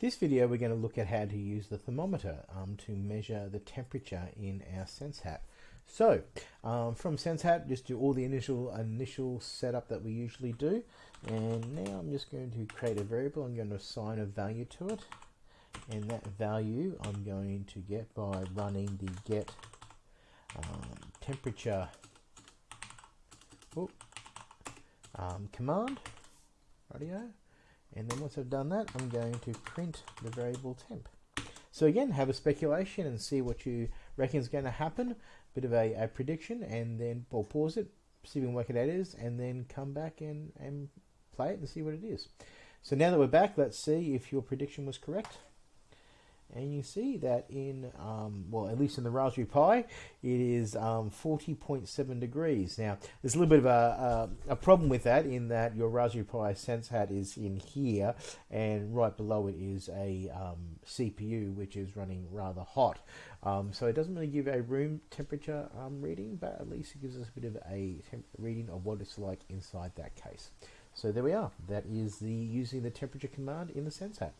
This video we're going to look at how to use the thermometer um, to measure the temperature in our SenseHat. So um, from SenseHat just do all the initial initial setup that we usually do. And now I'm just going to create a variable. I'm going to assign a value to it. And that value I'm going to get by running the get um, temperature um, command radio and then once I've done that I'm going to print the variable temp. So again have a speculation and see what you reckon is going to happen. Bit of a, a prediction and then we'll pause it see if we can work it out is and then come back and, and play it and see what it is. So now that we're back let's see if your prediction was correct and you see that in um, well at least in the Raspberry Pi it is um, 40.7 degrees. Now there's a little bit of a, a, a, problem with that in that your Raspberry Pi Sense Hat is in here and right below it is a um, CPU which is running rather hot. Um, so it doesn't really give a room temperature um, reading but at least it gives us a bit of a reading of what it's like inside that case. So there we are. That is the using the temperature command in the SenseHat